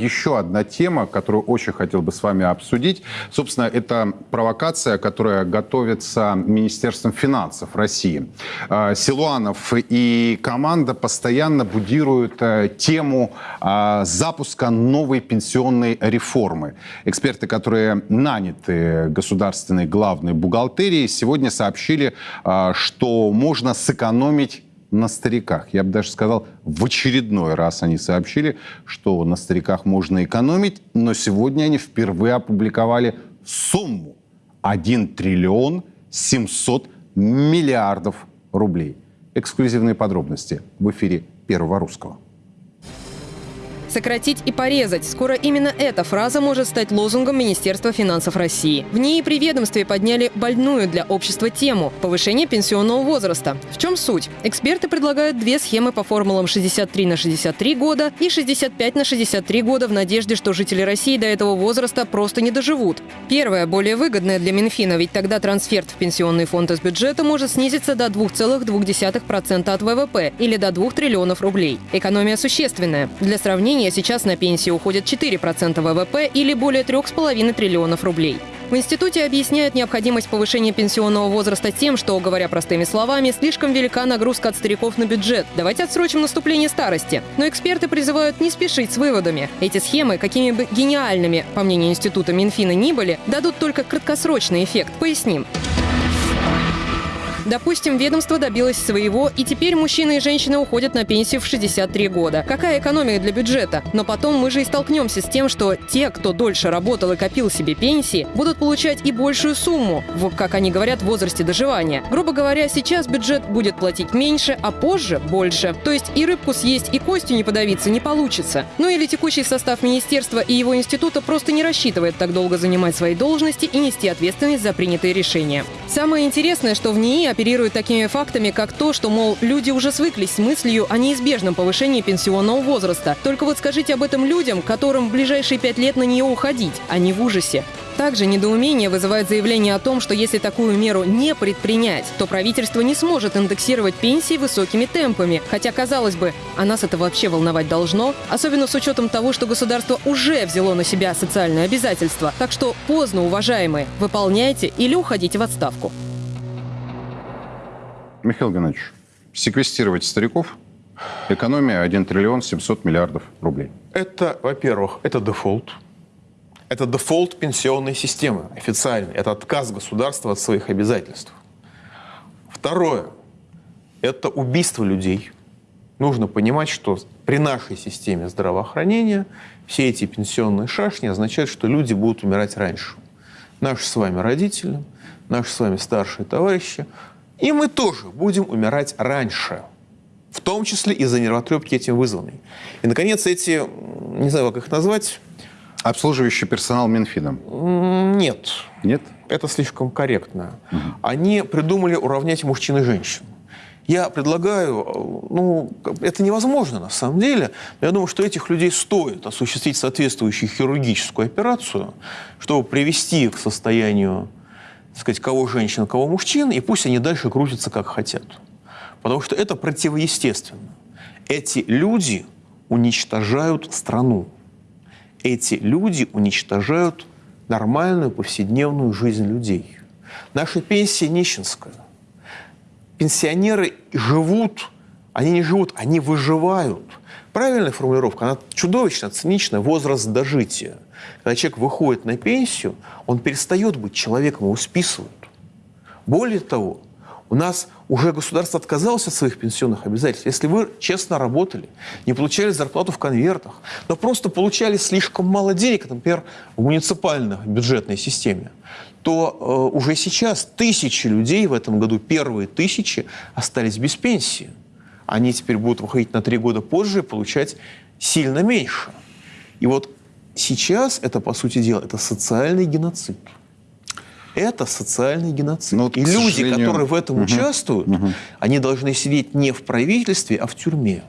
Еще одна тема, которую очень хотел бы с вами обсудить. Собственно, это провокация, которая готовится Министерством финансов России. А, Силуанов и команда постоянно будируют э, тему а, запуска новой пенсионной реформы. Эксперты, которые наняты государственной главной бухгалтерией, сегодня сообщили, а, что можно сэкономить на стариках. Я бы даже сказал, в очередной раз они сообщили, что на стариках можно экономить, но сегодня они впервые опубликовали сумму 1 триллион 700 миллиардов рублей. Эксклюзивные подробности в эфире Первого Русского. Сократить и порезать. Скоро именно эта фраза может стать лозунгом Министерства финансов России. В ней при ведомстве подняли больную для общества тему – повышение пенсионного возраста. В чем суть? Эксперты предлагают две схемы по формулам 63 на 63 года и 65 на 63 года в надежде, что жители России до этого возраста просто не доживут. Первая более выгодная для Минфина, ведь тогда трансферт в пенсионный фонд из бюджета может снизиться до 2,2% от ВВП или до 2 триллионов рублей. Экономия существенная. Для сравнения, населения сейчас на пенсии уходит 4% ВВП или более 3,5 триллионов рублей. В институте объясняют необходимость повышения пенсионного возраста тем, что, говоря простыми словами, слишком велика нагрузка от стариков на бюджет. Давайте отсрочим наступление старости. Но эксперты призывают не спешить с выводами. Эти схемы, какими бы гениальными, по мнению института Минфина, ни были, дадут только краткосрочный эффект. Поясним. Допустим, ведомство добилось своего, и теперь мужчины и женщины уходят на пенсию в 63 года. Какая экономия для бюджета? Но потом мы же и столкнемся с тем, что те, кто дольше работал и копил себе пенсии, будут получать и большую сумму, в, как они говорят, возрасте доживания. Грубо говоря, сейчас бюджет будет платить меньше, а позже больше. То есть и рыбку съесть, и костью не подавиться не получится. Ну или текущий состав министерства и его института просто не рассчитывает так долго занимать свои должности и нести ответственность за принятые решения. Самое интересное, что в НИИ оперируют такими фактами, как то, что, мол, люди уже свыклись с мыслью о неизбежном повышении пенсионного возраста. Только вот скажите об этом людям, которым в ближайшие пять лет на нее уходить, а не в ужасе. Также недоумение вызывает заявление о том, что если такую меру не предпринять, то правительство не сможет индексировать пенсии высокими темпами. Хотя, казалось бы, а нас это вообще волновать должно, особенно с учетом того, что государство уже взяло на себя социальные обязательства. Так что поздно, уважаемые, выполняйте или уходите в отставку. Михаил Геннадьевич, секвестировать стариков – экономия 1 триллион 700 миллиардов рублей. Это, во-первых, это дефолт. Это дефолт пенсионной системы официальный. Это отказ государства от своих обязательств. Второе – это убийство людей. Нужно понимать, что при нашей системе здравоохранения все эти пенсионные шашни означают, что люди будут умирать раньше. Наши с вами родители, наши с вами старшие товарищи и мы тоже будем умирать раньше, в том числе из-за нервотрепки этим вызванной. И, наконец, эти, не знаю, как их назвать... Обслуживающий персонал Минфина? Нет. Нет? Это слишком корректно. Угу. Они придумали уравнять мужчин и женщин. Я предлагаю, ну, это невозможно на самом деле, но я думаю, что этих людей стоит осуществить соответствующую хирургическую операцию, чтобы привести их к состоянию сказать, кого женщин, кого мужчин, и пусть они дальше крутятся, как хотят. Потому что это противоестественно. Эти люди уничтожают страну. Эти люди уничтожают нормальную повседневную жизнь людей. Наша пенсия нищенская. Пенсионеры живут, они не живут, они выживают. Правильная формулировка, она чудовищно циничная, возраст дожития – когда человек выходит на пенсию, он перестает быть человеком, его списывают. Более того, у нас уже государство отказалось от своих пенсионных обязательств. Если вы честно работали, не получали зарплату в конвертах, но просто получали слишком мало денег, например, в муниципальной бюджетной системе, то э, уже сейчас тысячи людей в этом году, первые тысячи, остались без пенсии. Они теперь будут выходить на три года позже и получать сильно меньше. И вот Сейчас это, по сути дела, это социальный геноцид. Это социальный геноцид. Но, И люди, сожалению... которые в этом угу. участвуют, угу. они должны сидеть не в правительстве, а в тюрьме.